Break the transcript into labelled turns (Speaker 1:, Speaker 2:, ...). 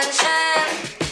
Speaker 1: attention